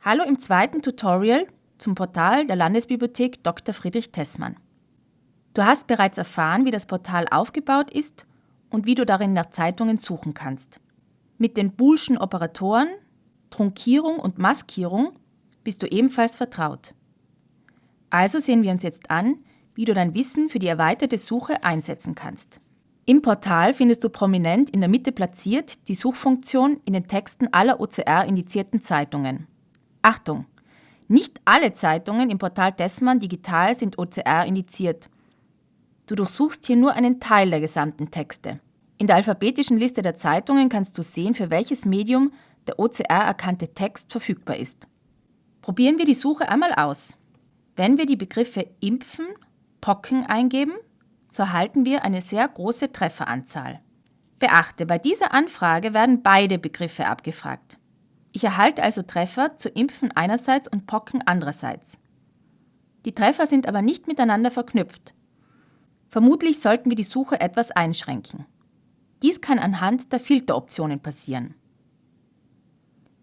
Hallo im zweiten Tutorial zum Portal der Landesbibliothek Dr. Friedrich Tessmann. Du hast bereits erfahren, wie das Portal aufgebaut ist und wie du darin nach Zeitungen suchen kannst. Mit den Boolschen Operatoren, Trunkierung und Maskierung bist du ebenfalls vertraut. Also sehen wir uns jetzt an, wie du dein Wissen für die erweiterte Suche einsetzen kannst. Im Portal findest du prominent in der Mitte platziert die Suchfunktion in den Texten aller OCR-indizierten Zeitungen. Achtung! Nicht alle Zeitungen im Portal Tessmann Digital sind OCR indiziert. Du durchsuchst hier nur einen Teil der gesamten Texte. In der alphabetischen Liste der Zeitungen kannst du sehen, für welches Medium der OCR erkannte Text verfügbar ist. Probieren wir die Suche einmal aus. Wenn wir die Begriffe Impfen, Pocken eingeben, so erhalten wir eine sehr große Trefferanzahl. Beachte, bei dieser Anfrage werden beide Begriffe abgefragt. Ich erhalte also Treffer zu Impfen einerseits und Pocken andererseits. Die Treffer sind aber nicht miteinander verknüpft. Vermutlich sollten wir die Suche etwas einschränken. Dies kann anhand der Filteroptionen passieren.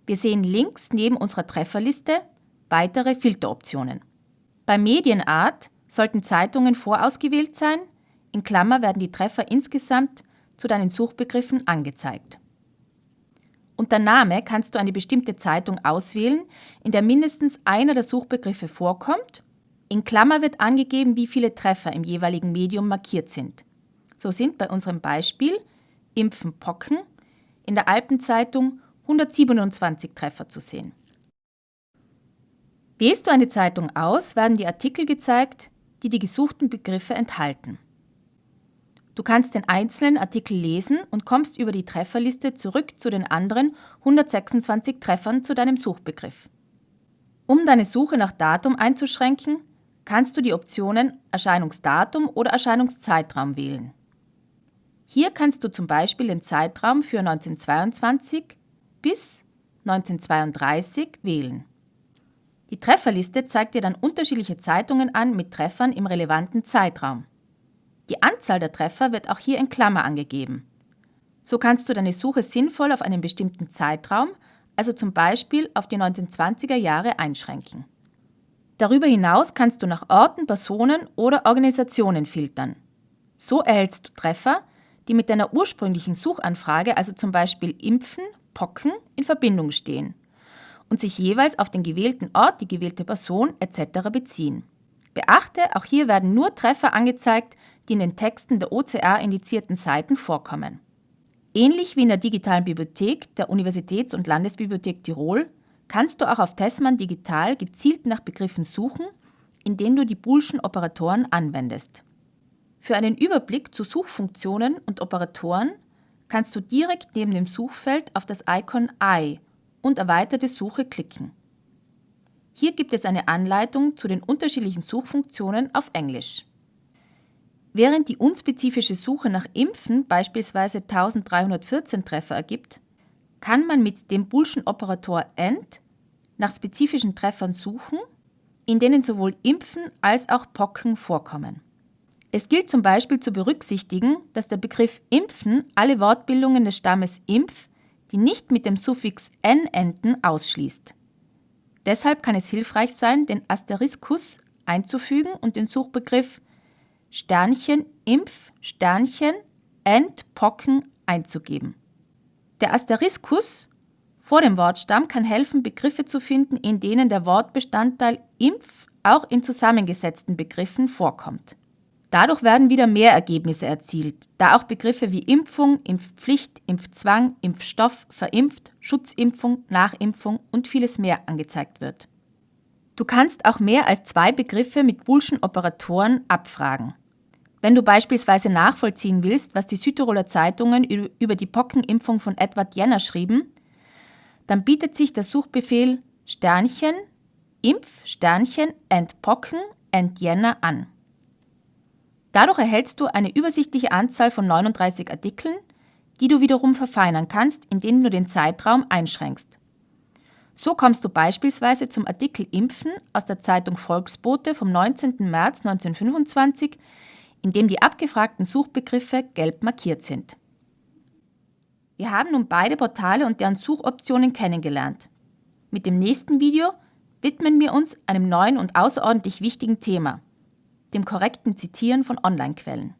Wir sehen links neben unserer Trefferliste weitere Filteroptionen. Bei Medienart sollten Zeitungen vorausgewählt sein, in Klammer werden die Treffer insgesamt zu deinen Suchbegriffen angezeigt. Unter Name kannst du eine bestimmte Zeitung auswählen, in der mindestens einer der Suchbegriffe vorkommt. In Klammer wird angegeben, wie viele Treffer im jeweiligen Medium markiert sind. So sind bei unserem Beispiel Impfen Pocken in der Alpenzeitung 127 Treffer zu sehen. Wählst du eine Zeitung aus, werden die Artikel gezeigt, die die gesuchten Begriffe enthalten. Du kannst den einzelnen Artikel lesen und kommst über die Trefferliste zurück zu den anderen 126 Treffern zu deinem Suchbegriff. Um deine Suche nach Datum einzuschränken, kannst du die Optionen Erscheinungsdatum oder Erscheinungszeitraum wählen. Hier kannst du zum Beispiel den Zeitraum für 1922 bis 1932 wählen. Die Trefferliste zeigt dir dann unterschiedliche Zeitungen an mit Treffern im relevanten Zeitraum. Die Anzahl der Treffer wird auch hier in Klammer angegeben. So kannst du deine Suche sinnvoll auf einen bestimmten Zeitraum, also zum Beispiel auf die 1920er Jahre, einschränken. Darüber hinaus kannst du nach Orten, Personen oder Organisationen filtern. So erhältst du Treffer, die mit deiner ursprünglichen Suchanfrage, also zum Beispiel Impfen, Pocken, in Verbindung stehen und sich jeweils auf den gewählten Ort, die gewählte Person etc. beziehen. Beachte, auch hier werden nur Treffer angezeigt, die in den Texten der OCR-indizierten Seiten vorkommen. Ähnlich wie in der digitalen Bibliothek der Universitäts- und Landesbibliothek Tirol kannst du auch auf Tessmann Digital gezielt nach Begriffen suchen, indem du die Boolschen Operatoren anwendest. Für einen Überblick zu Suchfunktionen und Operatoren kannst du direkt neben dem Suchfeld auf das Icon Eye und erweiterte Suche klicken. Hier gibt es eine Anleitung zu den unterschiedlichen Suchfunktionen auf Englisch. Während die unspezifische Suche nach Impfen beispielsweise 1314 Treffer ergibt, kann man mit dem Boolschen Operator AND nach spezifischen Treffern suchen, in denen sowohl Impfen als auch Pocken vorkommen. Es gilt zum Beispiel zu berücksichtigen, dass der Begriff Impfen alle Wortbildungen des Stammes Impf, die nicht mit dem Suffix n enden, ausschließt. Deshalb kann es hilfreich sein, den Asteriskus einzufügen und den Suchbegriff Sternchen Impf Sternchen Endpocken einzugeben. Der Asteriskus vor dem Wortstamm kann helfen, Begriffe zu finden, in denen der Wortbestandteil Impf auch in zusammengesetzten Begriffen vorkommt. Dadurch werden wieder mehr Ergebnisse erzielt, da auch Begriffe wie Impfung, Impfpflicht, Impfzwang, Impfstoff, Verimpft, Schutzimpfung, Nachimpfung und vieles mehr angezeigt wird. Du kannst auch mehr als zwei Begriffe mit Boolschen Operatoren abfragen. Wenn du beispielsweise nachvollziehen willst, was die Südtiroler Zeitungen über die Pockenimpfung von Edward Jenner schrieben, dann bietet sich der Suchbefehl Sternchen, Impf, Sternchen, Entpocken, Entjenner an. Dadurch erhältst du eine übersichtliche Anzahl von 39 Artikeln, die du wiederum verfeinern kannst, indem du den Zeitraum einschränkst. So kommst du beispielsweise zum Artikel Impfen aus der Zeitung Volksbote vom 19. März 1925, in dem die abgefragten Suchbegriffe gelb markiert sind. Wir haben nun beide Portale und deren Suchoptionen kennengelernt. Mit dem nächsten Video widmen wir uns einem neuen und außerordentlich wichtigen Thema, dem korrekten Zitieren von Online-Quellen.